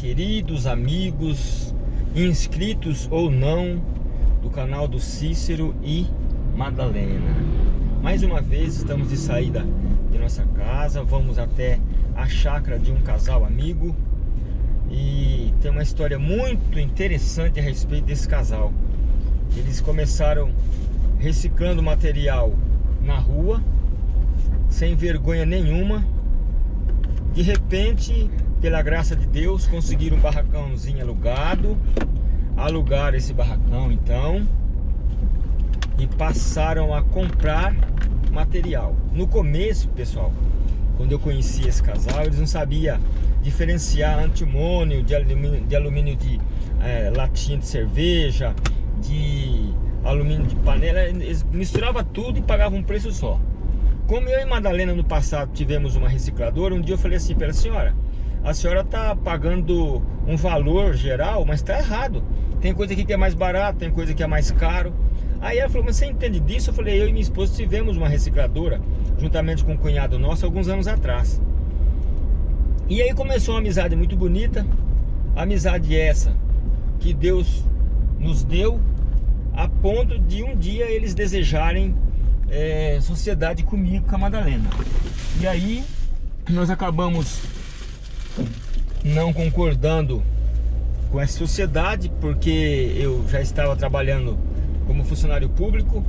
Queridos amigos, inscritos ou não do canal do Cícero e Madalena. Mais uma vez estamos de saída de nossa casa, vamos até a chácara de um casal amigo e tem uma história muito interessante a respeito desse casal. Eles começaram reciclando material na rua, sem vergonha nenhuma. De repente, pela graça de Deus, conseguiram um barracãozinho alugado. Alugaram esse barracão então e passaram a comprar material. No começo, pessoal, quando eu conheci esse casal, eles não sabiam diferenciar antimônio de alumínio de, alumínio de é, latinha de cerveja, de alumínio de panela, eles misturavam tudo e pagavam um preço só. Como eu e Madalena no passado tivemos uma recicladora, um dia eu falei assim para a senhora, a senhora está pagando um valor geral, mas está errado. Tem coisa aqui que é mais barato, tem coisa que é mais caro. Aí ela falou, mas você entende disso? Eu falei, eu e minha esposa tivemos uma recicladora, juntamente com um cunhado nosso, alguns anos atrás. E aí começou uma amizade muito bonita, amizade essa que Deus nos deu, a ponto de um dia eles desejarem é, sociedade comigo, com a Madalena. E aí nós acabamos não concordando com essa sociedade, porque eu já estava trabalhando como funcionário público,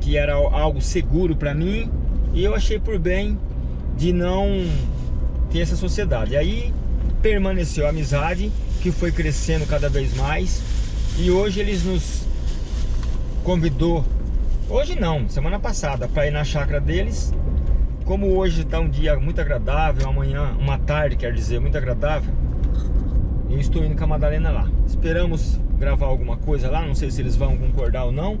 que era algo seguro para mim, e eu achei por bem de não ter essa sociedade. Aí permaneceu a amizade, que foi crescendo cada vez mais, e hoje eles nos convidou, hoje não, semana passada, para ir na chácara deles, como hoje está um dia muito agradável, amanhã, uma tarde, quer dizer, muito agradável, eu estou indo com a Madalena lá. Esperamos gravar alguma coisa lá, não sei se eles vão concordar ou não.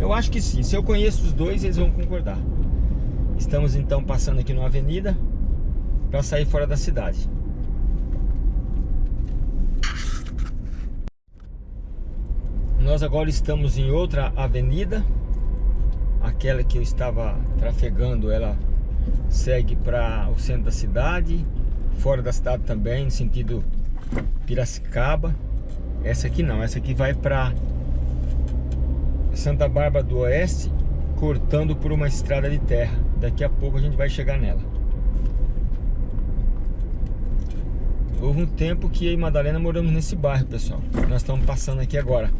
Eu acho que sim, se eu conheço os dois, eles vão concordar. Estamos então passando aqui numa avenida para sair fora da cidade. Nós agora estamos em outra avenida, aquela que eu estava trafegando, ela segue para o centro da cidade, fora da cidade também, no sentido Piracicaba. Essa aqui não, essa aqui vai para Santa Bárbara do Oeste, cortando por uma estrada de terra. Daqui a pouco a gente vai chegar nela. Houve um tempo que eu e Madalena moramos nesse bairro, pessoal. Nós estamos passando aqui agora.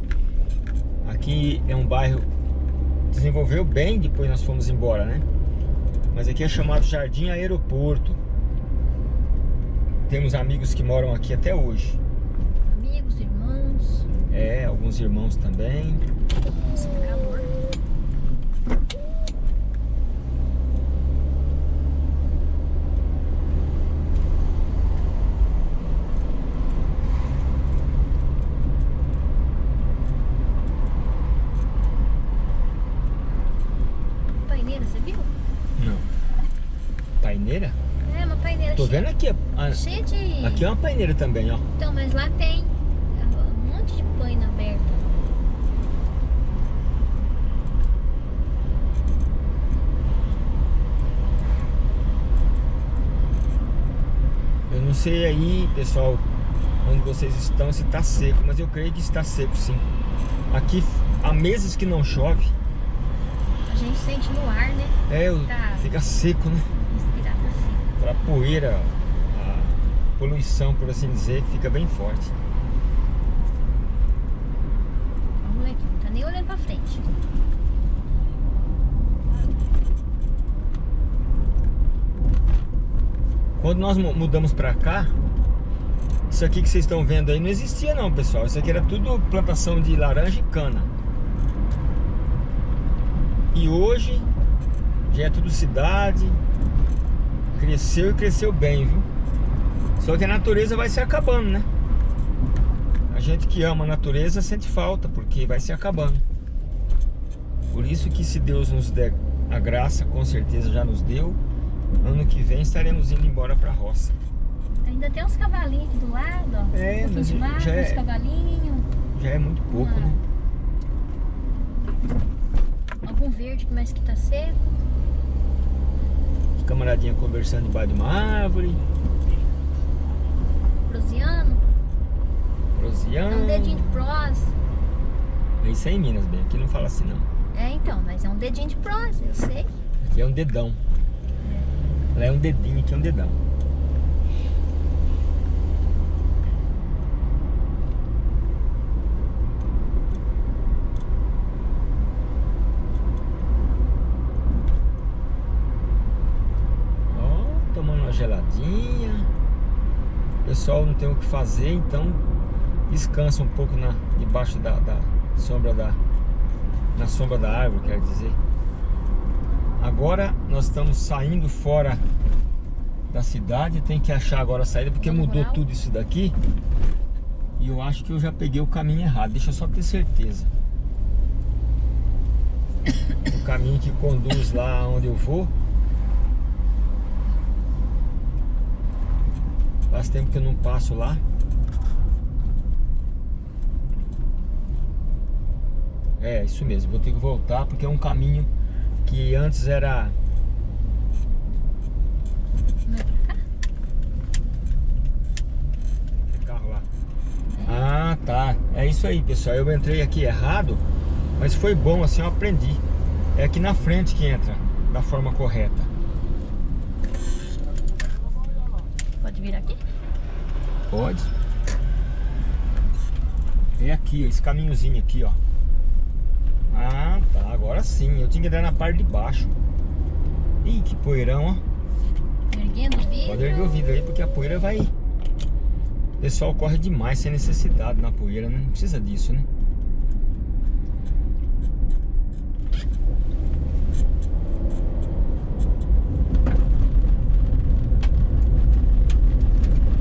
Aqui é um bairro desenvolveu bem, depois nós fomos embora, né? Mas aqui é chamado Jardim Aeroporto. Temos amigos que moram aqui até hoje. Amigos, irmãos. É, alguns irmãos também. Nossa, calor. Paineira, você viu? Não. Paineira? É, uma paineira Tô cheia, vendo aqui. a- cheia de... Aqui é uma paineira também, ó. Então, mas lá tem um monte de paina aberta. Eu não sei aí, pessoal, onde vocês estão, se tá seco, mas eu creio que está seco sim. Aqui há meses que não chove. A gente sente no ar, né? É, Tá. fica seco, né? Respirar pra cima. Pra poeira, a poluição, por assim dizer, fica bem forte. O moleque não tá nem olhando pra frente. Quando nós mu- mudamos pra cá, isso aqui que vocês estão vendo aí não existia não, pessoal. Isso aqui era tudo plantação de laranja e cana. E hoje já é tudo cidade. Cresceu e cresceu bem, viu? Só que a natureza vai se acabando, né? A gente que ama a natureza sente falta, porque vai se acabando. Por isso que se Deus nos der a graça, com certeza já nos deu, ano que vem estaremos indo embora pra roça. Ainda tem uns cavalinhos aqui do lado, ó. É, um pouquinho de mato, já é- uns cavalinhos. Já é muito pouco, Ah. né? Algum verde, mas que tá seco. Camaradinha conversando debaixo de uma árvore. prosiano. É um dedinho de prós. É isso aí em Minas, bem. Aqui não fala assim, não. É, então, mas é um dedinho de prós, eu sei. Aqui é um dedão. Lá é um dedinho, aqui é um dedão. Ó, tomando uma geladinha. O pessoal não tem o que fazer, então descansa um pouco na, debaixo da, da sombra da. Na sombra da árvore, quer dizer. Agora nós estamos saindo fora da cidade, tem que achar agora a saída porque mudou tudo isso daqui. E eu acho que eu já peguei o caminho errado, deixa eu só ter certeza. O caminho que conduz lá onde eu vou. Faz tempo que eu não passo lá. É, isso mesmo, vou ter que voltar porque é um caminho que antes era Não é pra cá? Tem carro lá. Ah, tá. É isso aí, pessoal. Eu entrei aqui errado, mas foi bom, assim eu aprendi. É aqui na frente que entra, da forma correta. Pode vir aqui? Pode. É aqui, ó, esse caminhozinho aqui, ó. Ah, tá. Agora sim. Eu tinha que entrar na parte de baixo. Ih, que poeirão, ó. Erguendo o vidro. Pode erguer o vidro aí, porque a poeira vai... O pessoal corre demais sem necessidade na poeira, né? Não precisa disso, né?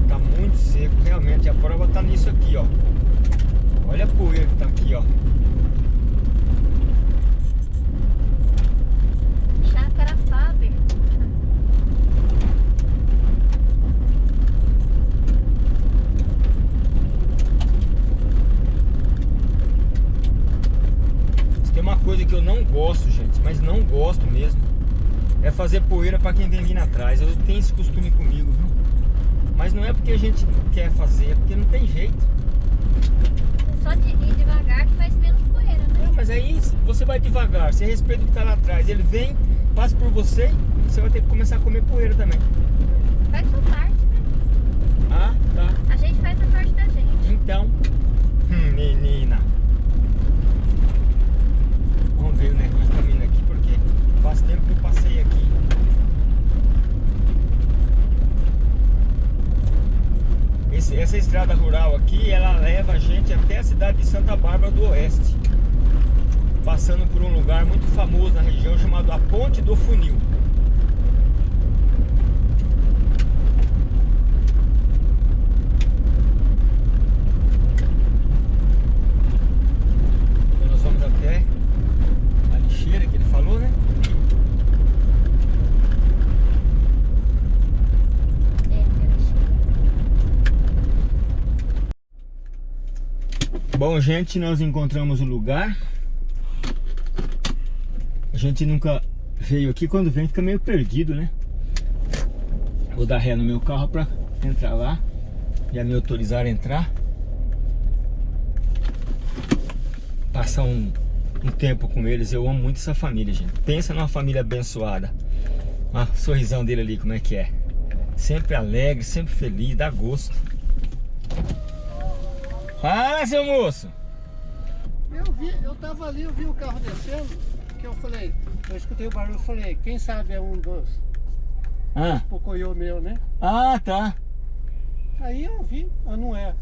Tá muito seco, realmente. A prova tá nisso aqui, ó. Olha a poeira que tá aqui, ó. Chácara Faber. Se tem uma coisa que eu não gosto, gente, mas não gosto mesmo, é fazer poeira pra quem vem vindo atrás. Eu tenho esse costume comigo, viu? Mas não é porque a gente quer fazer, é porque não tem jeito. É só de ir devagar que faz menos poeira, né? É, mas aí você vai devagar, você respeita o que tá lá atrás. Ele vem, passa por você, você vai ter que começar a comer poeira também. Faz sua parte, né? Ah, tá. A gente faz a parte da gente. Então, hum, menina. Vamos ver o negócio tá vindo aqui, porque faz tempo que eu passei aqui. Esse- essa estrada rural aqui, ela leva a gente até a cidade de Santa Bárbara do Oeste. Passando por um lugar muito famoso na região chamado a Ponte do Funil. Então nós vamos até a lixeira que ele falou, né? É, peraí. Bom, gente, nós encontramos o lugar. A gente nunca veio aqui, quando vem fica meio perdido, né? Vou dar ré no meu carro pra entrar lá. Já me autorizaram a entrar. Passar um, um tempo com eles. Eu amo muito essa família, gente. Pensa numa família abençoada. O sorrisão dele ali, como é que é. Sempre alegre, sempre feliz, dá gosto. Fala, seu moço! Eu vi, eu tava ali, eu vi o carro descendo, que eu falei, eu escutei o barulho, eu falei, quem sabe é um dos Ah, pocoyo meu, né? ah, tá. Aí eu vi, ah, não é.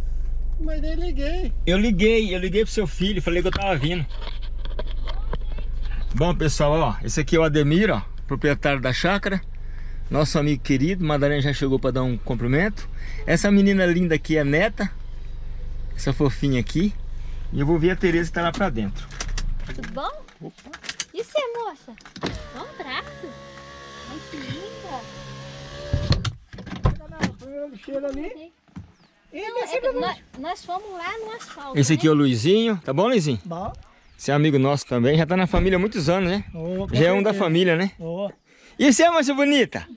Mas daí liguei. Eu liguei, eu liguei pro seu filho, falei que eu tava vindo. Bom, pessoal, ó, esse aqui é o Ademir, ó, proprietário da chácara. Nosso amigo querido, Madalena já chegou para dar um cumprimento. Essa menina linda aqui é neta. Essa fofinha aqui. E eu vou ver a Tereza que tá lá pra dentro. Tudo bom? Opa. E você, moça? Dá um abraço. Ai, que linda. Lixeira ali. E Não, é- nós, nós fomos lá no asfalto. Esse aqui é né? o Luizinho, tá bom, Luizinho? Bom. Você é amigo nosso também, já tá na família há muitos anos, né? Com Já é um da família, né? Ô, E você, moça bonita?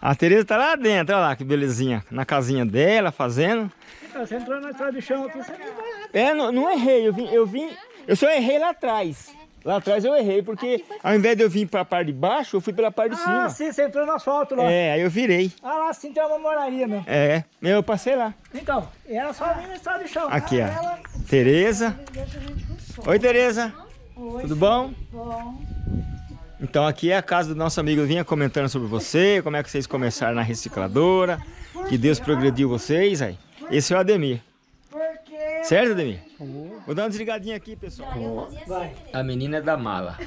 A Tereza tá lá dentro, olha lá que belezinha. Na casinha dela, fazendo. Então, você entrou na estrada de chão aqui, você. É, não, não errei, eu vim, eu vim, eu só errei lá atrás. Lá atrás eu errei, porque ao invés de eu vir pra parte de baixo, eu fui pela parte de Ah, cima. sim, você entrou no asfalto lá. É, aí eu virei. Ah, lá sim tem uma moraria mesmo. É, eu passei lá. Então, e era só vir na estrada de chão. Aqui, Ah, ó. ela- Tereza. a. Oi, Tereza. Oi, Tudo bom? bom. Então aqui é a casa do nosso amigo vinha comentando sobre você, como é que vocês começaram na recicladora, que Deus progrediu vocês aí. Esse é o Ademir. Porque... Certo, Ademir? Vou dar uma desligadinha aqui, pessoal. Vai, A menina é da mala.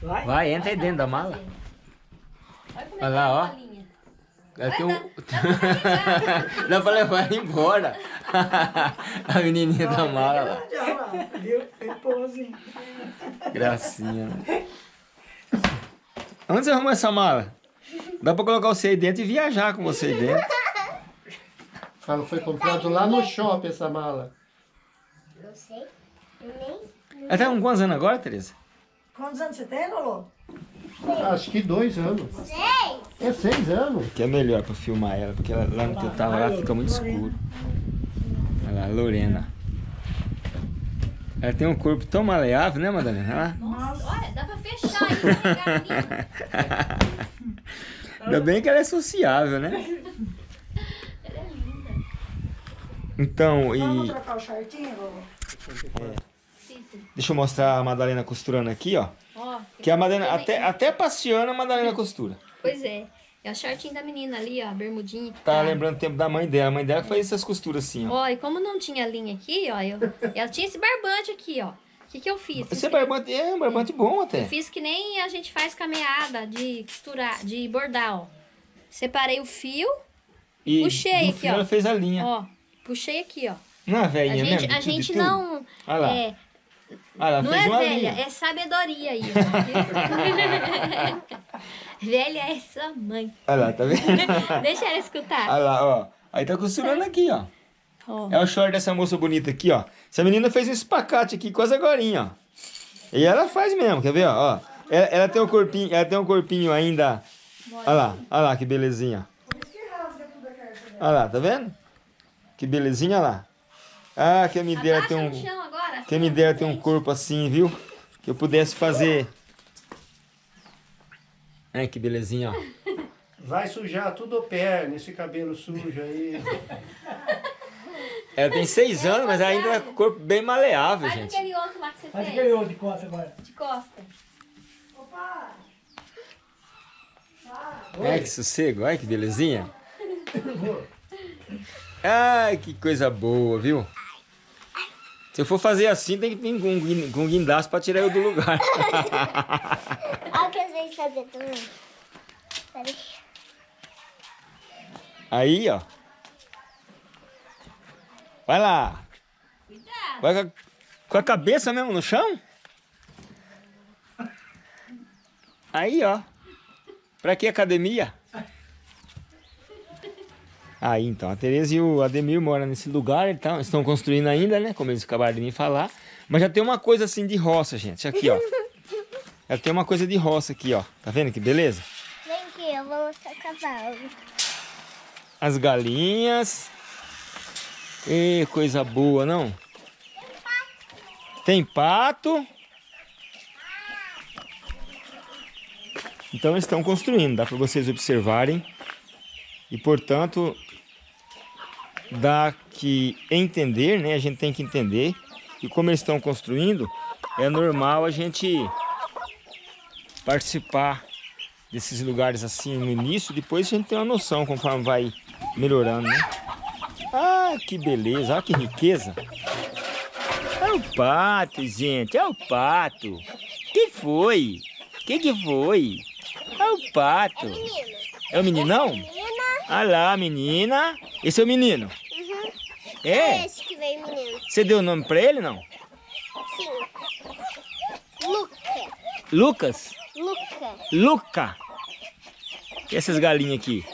vai. Vai, entra aí dentro da mala. Olha é lá, que ó. é tem um... Dá pra levar ela embora. A menininha da mala lá. Viu? Gracinha. né? Onde você arrumou essa mala? Dá pra colocar você aí dentro e viajar com você aí dentro. Fala, foi comprado lá no shopping essa mala. Não sei. Nem. Ela tá com quantos anos agora, Tereza? Quantos anos você tem, Lolo? Acho que dois anos. Sei. É seis anos. Que é melhor pra filmar ela, porque ela- lá no que eu tava lá fica muito escuro. Olha lá, Lorena. Ela tem um corpo tão maleável, né, Madalena? Nossa, olha, dá pra fechar aí, né? Ainda bem que ela é sociável, né? Ela é linda. Então, Vamos e trocar o shortinho, deixa eu mostrar a Madalena costurando aqui, ó. Ó, Que a Madalena, até, até passeando a Madalena costura. Pois é. É o shortinho da menina ali, ó, a bermudinha. que Tá lembrando o tempo da mãe dela. A mãe dela que faz essas costuras assim, ó. Ó, e como não tinha linha aqui, ó, eu, eu tinha esse barbante aqui, ó. O que que eu fiz? Esse é nem- barbante, é um barbante bom até. Eu fiz que nem a gente faz com a meada de costurar, de bordar, ó. Separei o fio, E Puxei aqui, ó. ela fez a linha. ó. Puxei aqui, ó. Não é A velhinha gente, mesmo? a gente tudo? não. Olha lá. É, Ah, ela não é velha, linha. é sabedoria aí. velha é sua mãe. Olha lá, tá vendo? Deixa ela escutar. Olha lá, ó. Aí tá costurando aqui, ó. Ó. É o short dessa moça bonita aqui, ó. Essa menina fez um espacate aqui quase agorinha, ó. E ela faz mesmo, quer ver, ó? Ela, ela tem um corpinho, ela tem um corpinho ainda. Olha lá, olha lá que belezinha. Olha lá, tá vendo? Que belezinha, olha lá. Ah, que me dera ter um. agora. Quem me dera ter um corpo assim, viu? Que eu pudesse fazer. Ai, que belezinha, ó. Vai sujar tudo o pé nesse cabelo sujo aí. Ela tem seis anos, mas ainda tá com o corpo bem maleável, Faz gente. aquele outro lá que você Faz fez. aquele outro de costa agora. De costa. Opa! Ai, que sossego, ai, que belezinha. Ai, que coisa boa, viu? Se eu for fazer assim, tem que vir com, com guindaste pra tirar eu do lugar. Olha o que eu sei fazer também. Peraí. Aí, ó. Vai lá. Cuidado. Vai com a, com a cabeça mesmo no chão? Aí, ó. Pra que academia? Aí, então, a Tereza e o Ademir moram nesse lugar, então, estão construindo ainda, né? Como eles acabaram de me falar. Mas já tem uma coisa assim de roça, gente. Aqui, ó. Já tem uma coisa de roça aqui, ó. Tá vendo que beleza? Vem aqui, eu vou mostrar o cavalo. As galinhas. E coisa boa, não? Tem pato. Então eles estão construindo, dá para vocês observarem. E portanto, dá que entender, né? A gente tem que entender que como eles estão construindo, é normal a gente participar desses lugares assim no início, depois a gente tem uma noção conforme vai melhorando, né? Ah, que beleza, olha que riqueza. É o pato, gente, é o pato. Que foi? Que que foi? É o pato. Menino. É o meninão? Menina. Olha lá, menina. Esse é o menino? Uhum. É? Esse que veio, menino. Você deu o nome pra ele, não? Sim. Luca. Lucas? Luca. Luca. E essas galinhas aqui?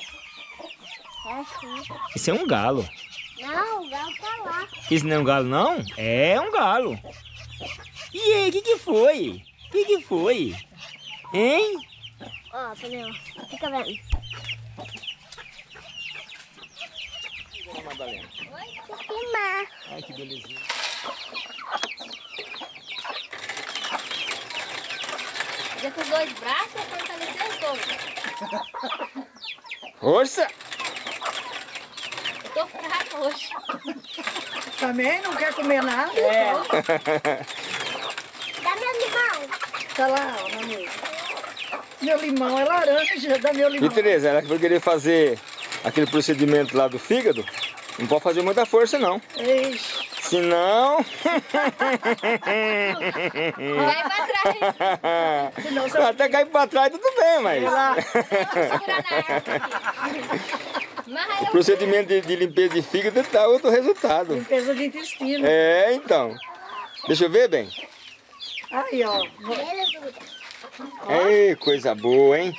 É. Esse é um galo. Não, o galo tá lá. Esse não é um galo, não? É um galo. E aí, o que que foi? O que que foi? Hein? Ó, Penel. Fica vendo. Madalena? Filmar. Ai, que belezinha. Já com os dois braços pra fortalecer os dois. Força! Eu tô fraca hoje. Também não quer comer nada? É. Dá meu limão. Tá lá, ó, na mesa. Meu limão é laranja, dá meu E limão. Tereza, ela que vai querer fazer aquele procedimento lá do fígado, não pode fazer muita força não. Ixi, Senão. Vai pra trás. senão você Até cair pra trás tudo bem, mas. eu Procedimento de, de limpeza de fígado dá outro resultado. Limpeza de intestino. É, então. Deixa eu ver bem. Aí, ó. Ei, coisa boa, hein?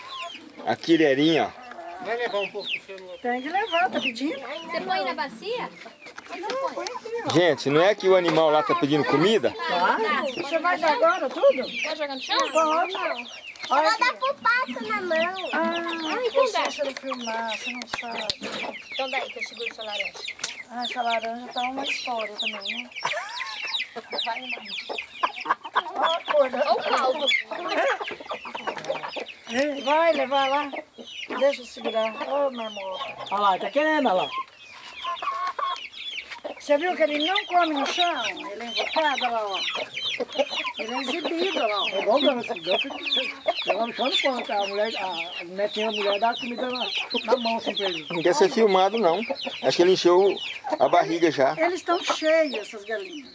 A quireirinha, ó. Vai levar um pouco do celular. Tem que levar, tá pedindo? Você põe na bacia? Põe? Gente, não é que o animal lá tá pedindo comida? Tá? Você vai dar agora tudo? Pode jogar no chão? Pode. Vou Olha dar aqui. pro pato na mão. Ah, então dá. você não filmar, você não sabe. Então daí que eu seguro sua laranja. Ah, essa laranja tá uma história também, né? Vai, mãe. Ó a cor da- Ou o caldo. Vai levar lá. Deixa eu segurar. Ô, meu amor. Olha lá, tá querendo, olha lá. Você viu que ele não come no chão? Ele é invocado, olha lá, ó. Ele é exibido, olha lá. ó. É igual o Gama, assim, Ela no chão não come, tá? A mulher, a netinha da mulher dá a comida na, na mão, assim, pra ele. Não quer ser filmado, não. Acho que ele encheu a barriga já. Eles estão cheios, essas galinhas.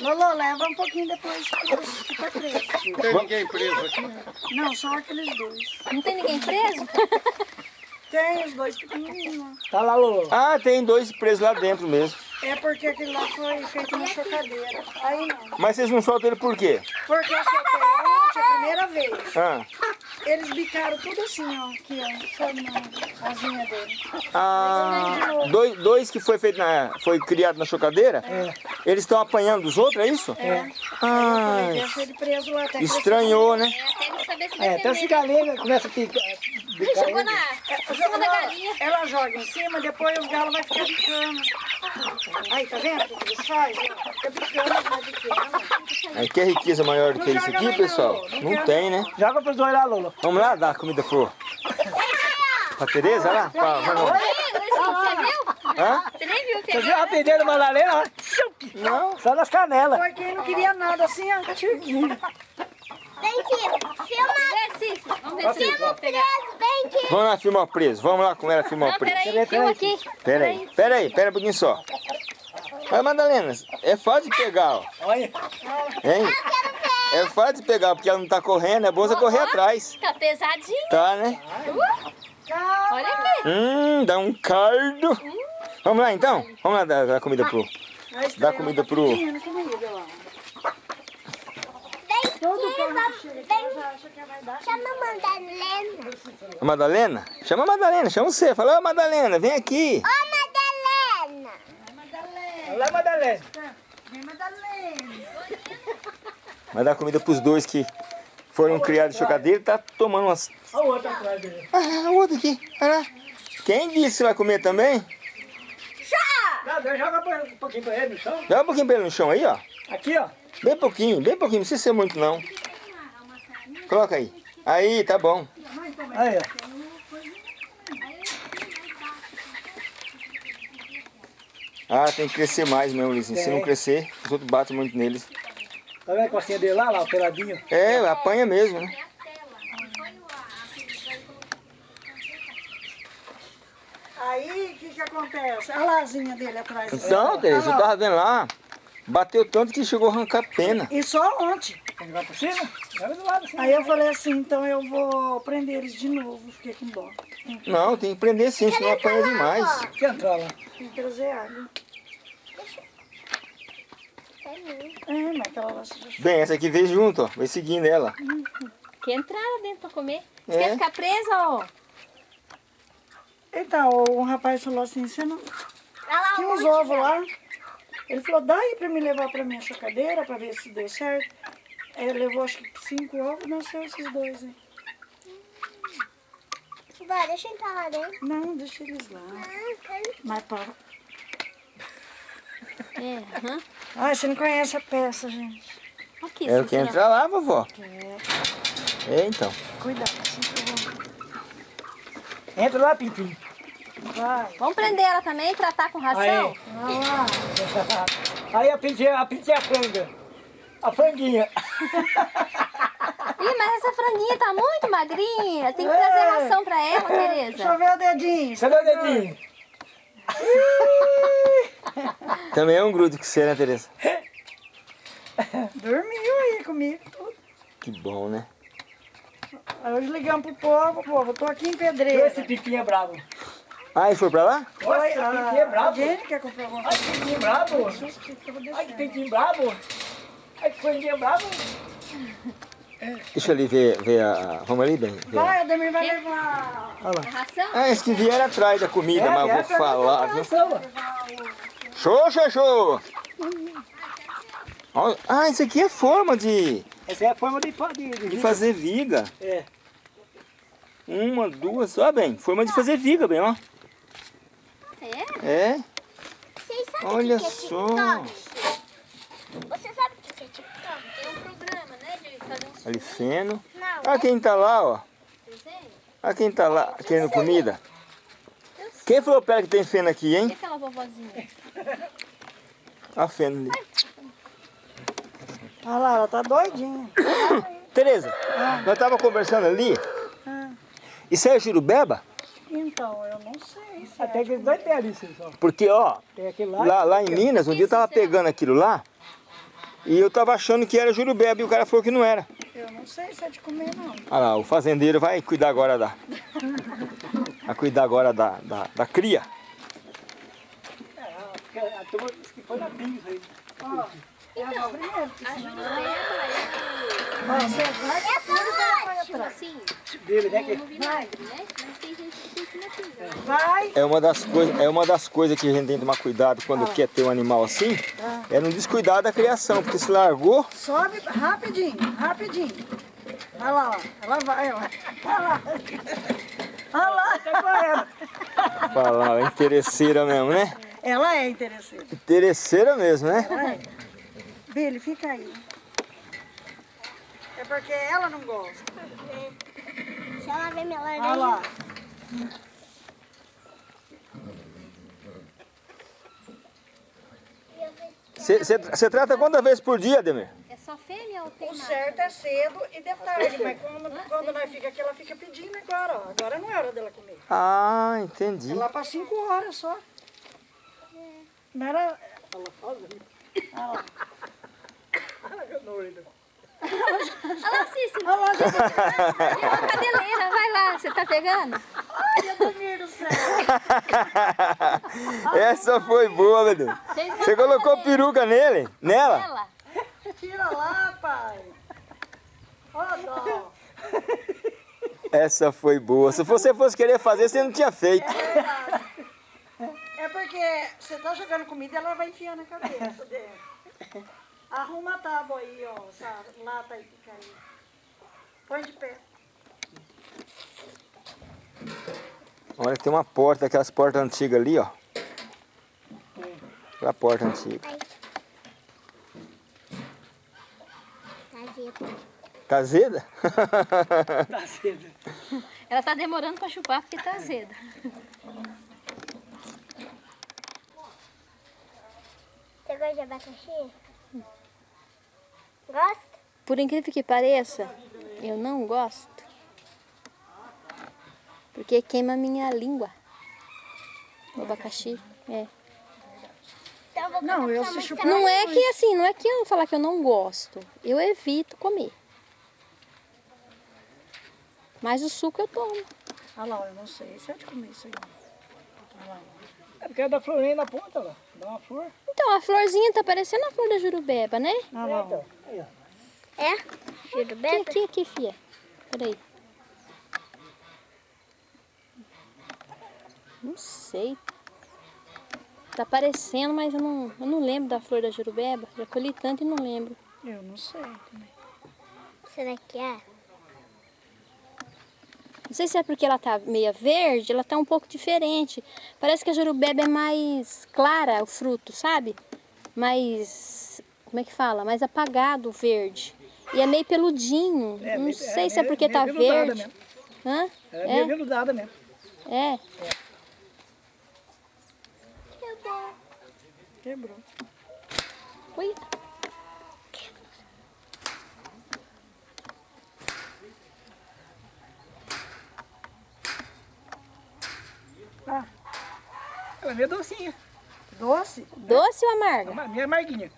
Lolo, leva um pouquinho depois que fica preso. Não tem ninguém preso aqui. Não, só aqueles dois. Não tem ninguém preso? Tem os dois pequenininhos. Tá lá, Lolo. Ah, tem dois presos lá dentro mesmo. É porque aquele lá foi feito na chocadeira. Aí não. Mas vocês não soltam ele por quê? Porque eu soltei ontem, a primeira vez. Ah, Eles bicaram tudo assim, ó. Aqui, ó. Sabe na asinha dele. ah dois, dois que foi feito na, foi criado na chocadeira? Eles estão apanhando dos outros, é isso? É. Ah, Deixa ele preso lá até crescer. estranhou, né? É, até ele saber se É, galinha começa a picar. Chegou ele. na, em cima da galinha. Ela joga em cima, depois os galos vão ficar bicando. Aí, tá vendo o que eles fazem? Fica bicando, vai bicando. Aí quer riqueza maior do que isso aqui, pessoal? Não tem, né? Joga pros dois lá, Lolo. Vamos lá dar comida pro... Pra Tereza lá? Pra, Luizinho, você viu? Hã? Você nem viu o que Você é? viu a da Madalena? ó? Não. Só nas canelas. Foi quem não queria nada assim, ó. Vem aqui. Filma. Vamos ver se eu pegar. Vem aqui. Vamos lá filmar o preso. Vamos lá com ela filmar Não, o preso. peraí, filma aqui. Pera aí, pera aí, pera um pouquinho só. Olha, Madalena, é fácil de pegar, ó. Olha. Hein? É fácil de pegar, porque ela não tá correndo, é bom você correr atrás. Tá pesadinho. Tá, né? Olha aqui. Hum, dá um cardo. Vamos lá então? Vamos lá dar, dar comida pro... Dá comida pro... Vem aqui. Vamos. Vem. dar. Chama a Madalena. A Madalena? Chama a Madalena, chama você. Fala, ô Madalena, vem aqui. Ô, Madalena. Olha lá, Madalena. Vem, Madalena. Vai dar comida pros dois que foram criados de chocadeira e tá tomando umas... Olha o outro atrás dele. Ah, o outro aqui, olha lá. Quem disse que você vai comer também? Não, Deus, joga um pouquinho pra ele no chão. Dá um pouquinho pra ele no chão aí, ó. Aqui, ó. Bem pouquinho, bem pouquinho, não precisa ser muito não. Coloca aí. Aí, tá bom. Aí, ó. Ah, tem que crescer mais mesmo, Lizinho. Se não crescer, os outros batem muito neles. Tá vendo a costinha dele lá, lá, o peladinho? É, apanha mesmo, né? Aí, o que que acontece? A lazinha dele atrás. Então, Tereza, eu tava vendo lá, bateu tanto que chegou a arrancar pena. E só ontem. Tem que jogar por cima? Joga do lado assim. Aí eu falei assim, então eu vou prender eles de novo. Fiquei com dó. Não, tem que prender sim, senão apanha demais. Quer entrar lá? Tem que trazer água. É, mas aquela lá se já Bem, essa aqui veio junto, ó. Vai seguindo ela. Que entrar lá dentro pra comer. Você É. quer ficar presa, ó? Então, o rapaz falou assim, você não... Olha lá Tinha um uns monte ovos lá. Ele falou, dá aí pra me levar pra minha chocadeira pra ver se deu certo. Aí ele levou acho que cinco ovos, nasceu esses dois aí. Vai, deixa eu entrar lá dentro. Não, deixa eles lá. Ah, quero... Mas para. É, aham. Ai, você não conhece a peça, gente. Aqui, Eu quero Cícero. entrar lá, vovó. É, É, então. cuidado, assim que. Entra lá, Pintinho. Vai. Vamos prender ela também e tratar com ração? Aí. Lá. Aí a Pintinha, a Pintinha é a franga. A franguinha. Ih, mas essa franguinha tá muito magrinha. Tem que É. trazer ração pra ela, Deixa eu Tereza. ver o dedinho. Cadê o dedinho? Também é um grudo que você, né, Tereza? Dormiu aí comigo. tudo. Que bom, né? Hoje ligamos pro povo, povo, eu tô aqui em Esse Pedreira. Pintinho é bravo. Ah, e foi pra lá? Nossa, Oi, Pintinho é a gente quer comprar alguma Ai, que bravo. coisa. Eu vou Ai, que descer. Pintinho bravo. Ai, que franguinha bravo. Deixa eu ali ver, ver a... Vamos ali, bem? Vai, Ademir vai levar. É ração? Ah, esse que vieram atrás da comida, mas eu vou falar, viu? Show, show, show! Olha- Ah, isso aqui é forma de, Essa é a forma de, de, de, de fazer viga. É. Uma, duas, ó bem, forma de fazer viga, bem, ó. É? É, Vocês sabem olha que que é só. Você sabe o que é TikTok? Tem um programa, né, de fazer uns Ali feno. Não. Olha quem tá lá, ó. desenhos. Olha quem tá lá querendo comida. Quem falou pra ela que tem feno aqui, E hein? aquela vovozinha? A feno ali. Olha lá, ela tá doidinha. Tereza, nós tava conversando ali. Isso aí é jurubeba? Então, eu não sei. Se Até que dois tem ali, só. Porque, ó, lá. lá, lá em Minas, um dia eu tava pegando aquilo lá e eu tava achando que era jurubeba e o cara falou que não era. Eu não sei se é de comer, não. Olha lá, o fazendeiro vai cuidar agora da. Vai cuidar agora da, da, da cria. Porque A turma disse que foi na aí. É a. A Ó, você vai que vai é assim, Dele, né? Que... pinga. Vai. É uma das coisas, é uma das coisas que a gente tem que tomar cuidado quando quer ter um animal assim, é não descuidar da criação, porque se largou, Sobe rapidinho, rapidinho. Olha lá, ó. Ela vai, ó. Olha lá. Olha lá. Tá correndo. falar, é interesseira mesmo, né? Ela é interessante. Interesseira mesmo, né? Ela é. Billy, fica aí. É porque ela não gosta. Se ela ver minha laranja. Olha lá. Você trata quantas vezes por dia, Demir? Só fêmea ou tem O certo é cedo e de tarde, mas quando, quando nós fica aqui, ela fica pedindo agora, ó. Agora não é hora dela comer. Ah, entendi. É lá para 5 horas só. Não era. Olha lá, Cícero. Olha lá, Tem uma cadeleira, vai lá, você tá pegando? Ai, Ademir do céu. Essa foi boa, meu Deus. Você colocou peruca nele? Nela? Ela. Tira lá, pai. Ó, dó. Essa foi boa. Se você fosse querer fazer, você não tinha feito. É porque você tá jogando comida e ela vai enfiando a cabeça dentro. Arruma a tábua aí, ó. Essa lata aí que caiu. Põe de pé. Olha, tem uma porta, aquelas portas antigas ali, ó. Aquela porta antiga. Azeda. Cazeda? Tá cedo. Ela tá demorando pra chupar porque tá azeda. Você gosta de abacaxi? Gosta? Por incrível que pareça, eu não gosto. Porque queima a minha língua. O abacaxi. É. Não, eu se chupar- Não é que assim, não é que eu vou falar que eu não gosto. Eu evito comer. Mas o suco eu tomo. Olha lá, eu não sei se é de comer isso aí. Lá. É porque é da florinha na ponta, lá. Dá uma flor. Então, a florzinha tá parecendo a flor da jurubeba, né? Olha lá. ó. Então. É? Juro Aqui, aqui, aqui, fia. Peraí. Não sei. Tá parecendo, mas eu não, eu não lembro da flor da jurubeba. Já colhi tanto e não lembro. Eu não sei também. Será que é? Não sei se é porque ela tá meia verde, ela tá um pouco diferente. Parece que a jurubeba é mais clara o fruto, sabe? Mais, como é que fala? Mais apagado o verde. E é meio peludinho. É, não meio- sei é, se é meio- porque tá meio verde. mesmo. Hã? Ela é meio veludada mesmo. É. Quebrou. Ui. Ela é meio docinha. Doce? Doce ou amarga? Ama- Meio amarguinha.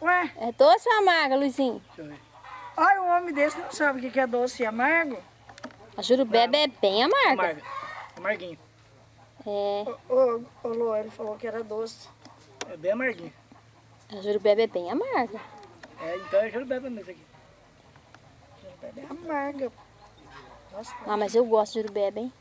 Ué, É doce ou amarga, Luizinho? Deixa eu ver. olha um homem desse não sabe o que é doce e amargo. A jurubeba é bem amarga. Amarga. Amarguinha. É, ô Lô, ele falou que era doce. É bem amarguinha. a jurubeba é bem amarga. É, então é jurubeba mesmo isso aqui. É amarga. Nossa, Ah, mas eu gosto de jurubeba, hein?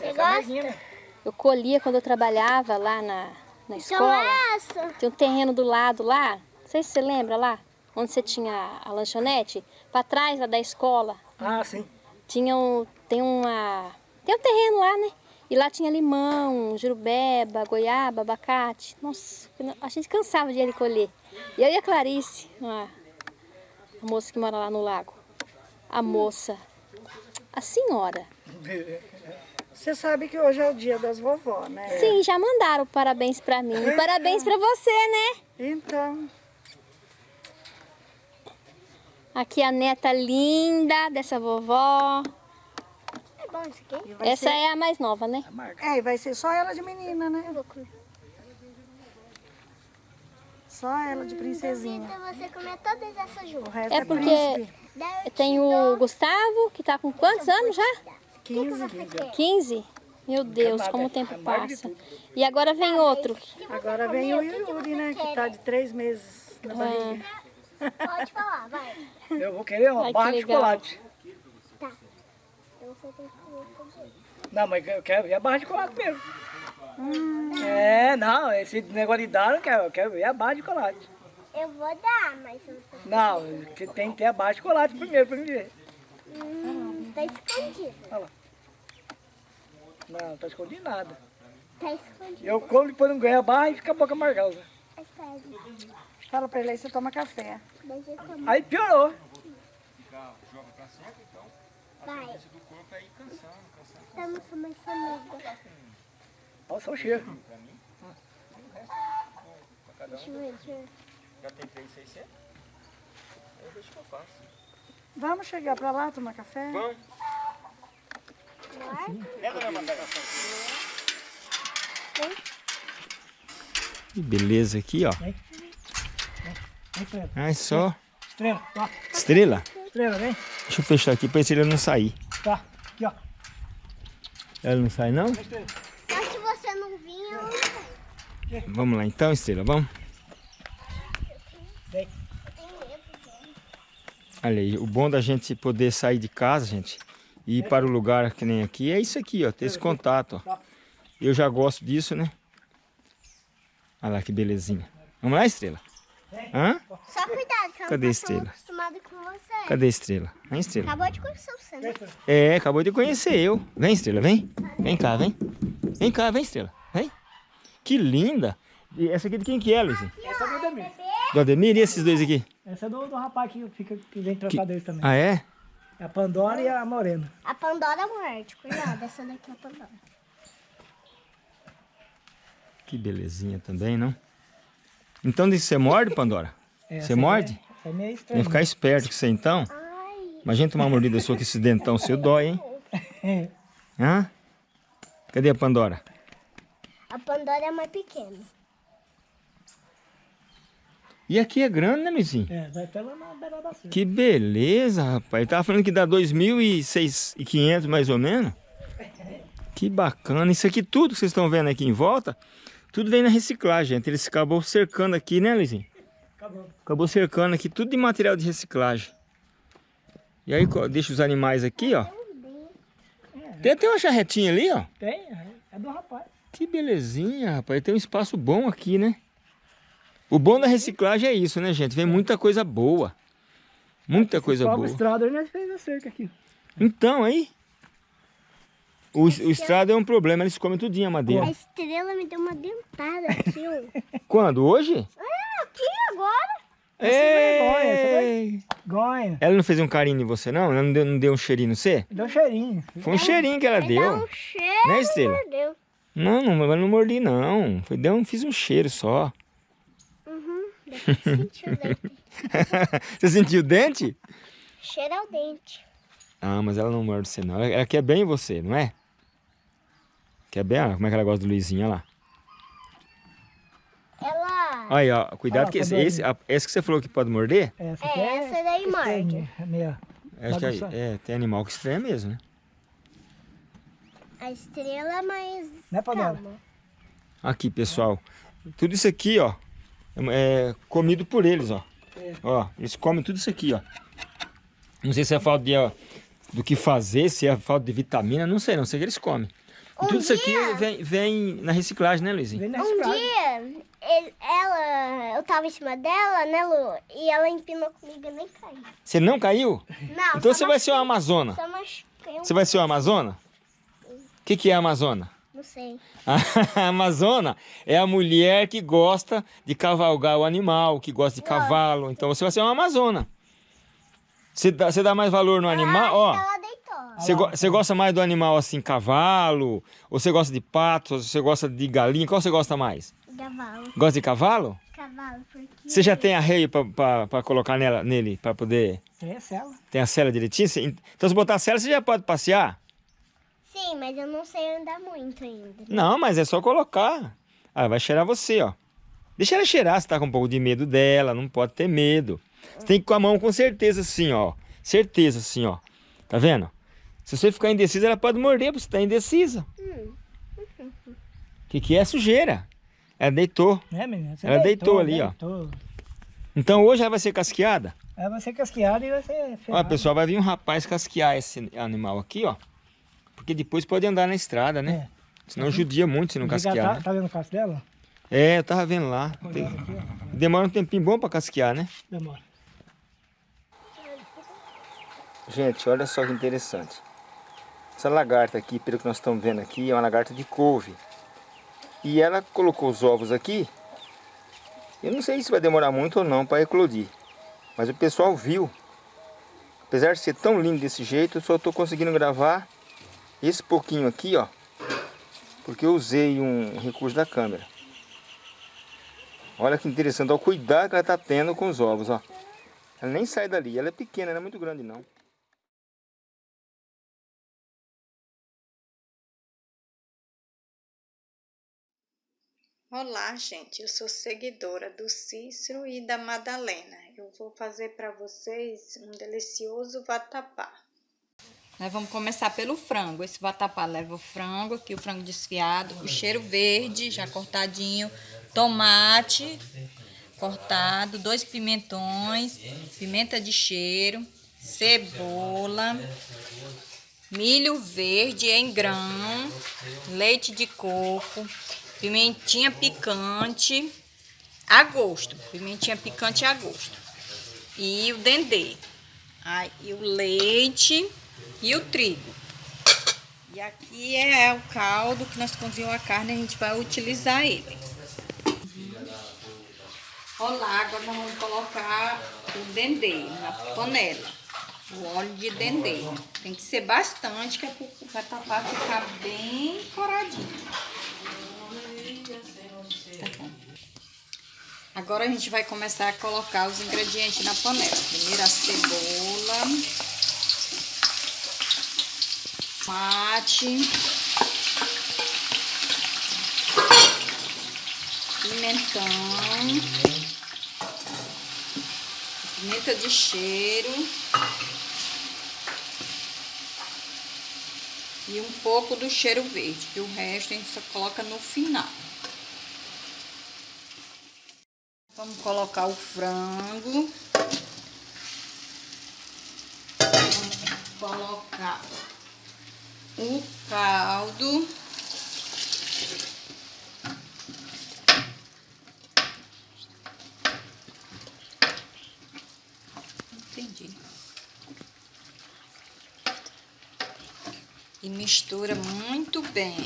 Essa é amarguinha, né? Eu colhia quando eu trabalhava lá na, na Então escola. é essa. Tem um terreno do lado lá. Não sei se você lembra lá, onde você tinha a lanchonete. Pra trás lá da escola. Ah, sim. Tinha um, tem uma... Tem um terreno lá, né? E lá tinha limão, jurubeba, goiaba, abacate. Nossa, a gente cansava de ir ali colher. E eu e a Clarice, a, a moça que mora lá no lago. A moça, a senhora. Você sabe que hoje é o dia das vovó, né? Sim, já mandaram parabéns pra mim. E parabéns pra você, né? Então, Aqui a neta linda dessa vovó. É bom isso aqui? Essa ser... é a mais nova, né? É, e vai ser só ela de menina, né? Só ela de princesinha. Então você comer todas essas O juntas. resto É é, porque- eu Tem te o dou- Gustavo, que tá com quantos anos já? 15. você quer? 15? Meu Deus, como o é tempo passa. E agora vem outro. Agora vem o Yuri, né? Que tá de três meses na barriga. Pode falar, vai. Eu vou querer uma barra de chocolate. Então você tem que comer tudo. Não, mas eu quero ver a barra de chocolate mesmo. É, não, esse negócio de dar eu não quero, eu quero ver a barra de chocolate. Eu vou dar, mas você Não, que tem que ter a barra de chocolate primeiro pra mim ver. hum, tá escondido. Não, tá escondido nada. Tá escondido. Eu como depois não ganho a barra e fica a boca amargosa. É sério. Fala pra ele aí, você toma café. Deixa eu comer. Aí piorou. Vai. Estamos com mais família. Olha só o cheiro. Deixa eu ver, deixa eu ver. Já tem 3,600? Eu deixo que eu faço. Vamos chegar pra lá tomar café? Vamos. Que beleza aqui, ó. Ah, é só Estrela, tá. estrela. Estrela, vem. Deixa eu fechar aqui pra estrela não sair. Tá. Aqui, ó. Ela não sai, não? Só se você não vir, eu não sei. Vamos lá então, estrela, vamos? Vem. Olha aí, o bom da gente poder sair de casa, gente, e ir para o lugar que nem aqui, é isso aqui, ó, ter esse contato, ó. Eu já gosto disso, né? Olha lá que belezinha. Vamos lá, estrela? Hã? Só cuidado, Cadê a estrela? Com você. Cadê a estrela? Vem, estrela. Acabou de conhecer você, né? É, acabou de conhecer eu. Vem, estrela, vem. Vem cá, vem. Vem cá, vem, estrela. Vem. Que linda. E essa aqui de quem que é, Luizinho? Essa é do Ademir. Do Ademir e esses dois aqui? Essa é do, do rapaz que, fica, que vem tratar deles também. Ah, é? É a Pandora e a Morena. A Pandora morte, cuidado, essa daqui é a Pandora. Que belezinha também, não? Então que você morde, Pandora? Essa Você é- morde? É meio estranha. que ficar esperto com você então. Ai, Imagina tomar uma mordida sua com esse dentão seu dói, hein? É. Hã? Cadê a Pandora? a Pandora é mais pequena. E aqui é grande, né, Luizinho? É, vai até lá na beira da cerca. Que beleza, rapaz. Ele tava falando que dá 2.500 mais ou menos. Que bacana. Isso aqui tudo que vocês estão vendo aqui em volta, tudo vem na reciclagem, gente. Eles acabou cercando aqui, né, Luizinho? Acabou. Acabou cercando aqui tudo de material de reciclagem. E aí deixa os animais aqui, ó. Tem até uma charretinha ali, ó. Tem, é do rapaz. Que belezinha, rapaz. Tem um espaço bom aqui, né? O bom da reciclagem é isso, né, gente? Vem muita coisa boa. Muita coisa boa. estrada, nós fez a cerca aqui. Então, aí. O, o estrado é um problema, eles comem tudinho a A madeira. estrela me deu uma dentada aqui, ó. Quando? Hoje? Vergonha, essa Ei! Gonha. Ela não fez um carinho em você, não? Ela não deu, não deu um cheirinho no você? Deu cheirinho. Foi um cheirinho que ela dar deu. um cheiro. Né, Estrela? Não, não, eu não mordi, não. Foi, deu, um- fiz um cheiro só. Uhum. Depois sentiu o dente. você sentiu o dente? Cheiro ao dente. Ah, mas ela não morde você, não. Ela, ela quer bem você, não é? Quer bem? Ah, como é que ela gosta do Luizinho, olha lá. Aí, ó, cuidado Ah, que esse, tá esse, a- esse que você falou que pode morder, Essa É, é, essa daí morde. É acho que é, é, tem animal que estranha mesmo, né? A estrela mais Né, Panela? calma. Aqui, pessoal. Tudo isso aqui, ó, é comido por eles, ó. É. Ó, eles comem tudo isso aqui, ó. Não sei se é falta de, ó, do que fazer, se é falta de vitamina, não sei, não sei o que eles comem. E Um tudo isso aqui dia- vem, vem na reciclagem, né, Luizinho? Vem na Um reciclagem. dia, ele- ela, eu tava em cima dela, né, Lu? E ela empinou comigo e nem caiu. Você não caiu? Não, Então você vai ser uma amazona. Um... Você vai ser uma amazona? O que, que é a amazona? Não sei. A amazona é a mulher que gosta de cavalgar o animal, que gosta de cavalo. Então você vai ser uma amazona. Você dá, você dá mais valor no animal? Eu Ó, acho que ela deitou. Você, go- você gosta mais do animal assim, cavalo? Ou você gosta de pato? Ou você gosta de galinha? Qual você gosta mais? Cavalo. Gosta de cavalo? Cavalo, porque... Você já tem arreio pra colocar nela, nele, pra poder... Tem a cela. Tem a cela direitinho? Então se botar a cela, você já pode passear? Sim, mas eu não sei andar muito ainda. Não, mas é só colocar. Ah, vai cheirar você, ó. Deixa ela cheirar, você tá com um pouco de medo dela, não pode ter medo. Você tem que ir com a mão com certeza assim, ó. Certeza assim, ó. Tá vendo? Se você ficar indecisa, ela pode morder, porque você tá indecisa. O que, que é sujeira? Ela deitou. Né, menina? Você Ela deitou ali, ó. deitou. Então hoje ela vai ser casqueada. Aí vai ser casqueada e vai ser Olha, ferrada. pessoal, vai vir um rapaz casquear esse animal aqui, ó. Porque depois pode andar na estrada, né? Senão judia muito se não Fica- casquear. Tá, né? tá vendo o casco dela? É, eu tava vendo lá. Tem- aqui, ó. Demora um tempinho bom pra casquear, né? Demora. Gente, olha só que interessante. Essa lagarta aqui, pelo que nós estamos vendo aqui, é uma lagarta de couve. E ela colocou os ovos aqui. Eu não sei se vai demorar muito ou não para eclodir. Mas o pessoal viu. Apesar de ser tão lindo desse jeito, eu só estou conseguindo gravar esse pouquinho aqui, ó. Porque eu usei um recurso da câmera. Olha que interessante, olha o cuidado que ela está tendo com os ovos, ó. Ela nem sai dali, ela é pequena, não é muito grande não. Olá, gente. Eu sou seguidora do Cícero e da Madalena. Eu vou fazer para vocês um delicioso vatapá. Nós vamos começar pelo frango. Esse vatapá leva o frango, aqui o frango desfiado, o cheiro verde já cortadinho, tomate cortado, dois pimentões, pimenta de cheiro, cebola, milho verde em grão, leite de coco, pimentinha picante a gosto, pimentinha picante a gosto. E o dendê. Aí, e o leite e o trigo. E aqui é o caldo que nós cozinhamos a carne, a gente vai utilizar ele. Olá, agora nós vamos colocar o dendê na panela. O óleo de dendê. Tem que ser bastante, que é para ficar bem coradinho. Tá bom. Agora a gente vai começar a colocar os ingredientes na panela. Primeiro a cebola, tomate, pimentão, pimenta de cheiro e um pouco do cheiro verde, que o resto a gente só coloca no final. Vamos colocar o frango. Vamos colocar o caldo. Entendi. E mistura muito bem.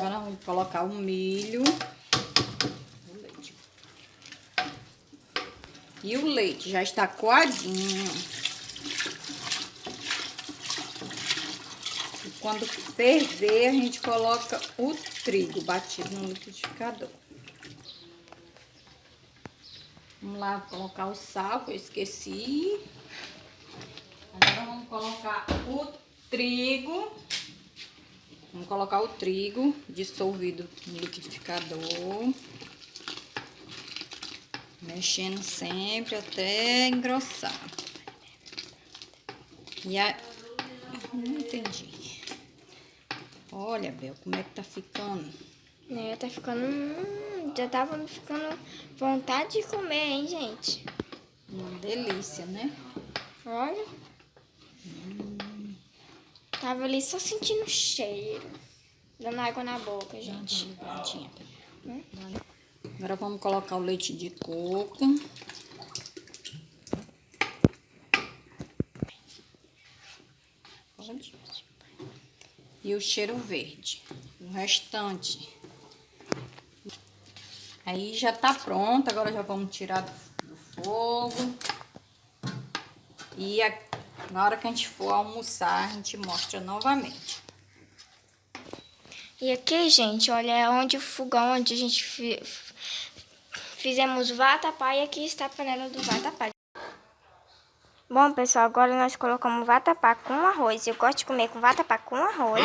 Agora vamos colocar o milho. O leite. E o leite já está coadinho. E quando ferver, a gente coloca o trigo batido no liquidificador. Vamos lá colocar o sal, que eu esqueci. Agora vamos colocar o trigo. Vamos colocar o trigo dissolvido no liquidificador. Mexendo sempre até engrossar. E a... Não entendi. Olha, Bel, como é que tá ficando. Né, tá ficando. Hum, já tava me ficando vontade de comer, hein, gente? Uma delícia, né? Olha. Tava ali só sentindo cheiro. Dando água na boca, gente. Prontinha. Agora vamos colocar o leite de coco. E o cheiro verde. O restante. Aí já tá pronto. Agora já vamos tirar do, do fogo. E a, na hora que a gente for almoçar, a gente mostra novamente. E aqui, gente, olha é onde o fogão onde a gente fi- fizemos vatapá e aqui está a panela do vatapá. Bom, pessoal, agora nós colocamos vatapá com arroz. Eu gosto de comer com vatapá com arroz.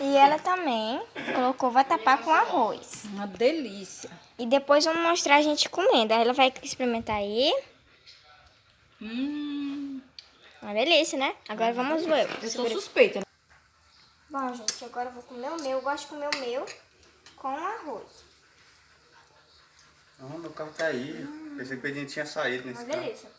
E ela também colocou vatapá com arroz. Uma delícia. E depois vamos mostrar a gente comendo. Aí ela vai experimentar aí. Hum, Uma delícia, né? Agora vamos ver. eu sou suspeita. Bom, gente, agora eu vou comer o meu. Eu gosto de comer o meu com arroz. Não, meu carro tá aí. Pensei que o Pedrinho tinha saído nesse Uma carro. delícia.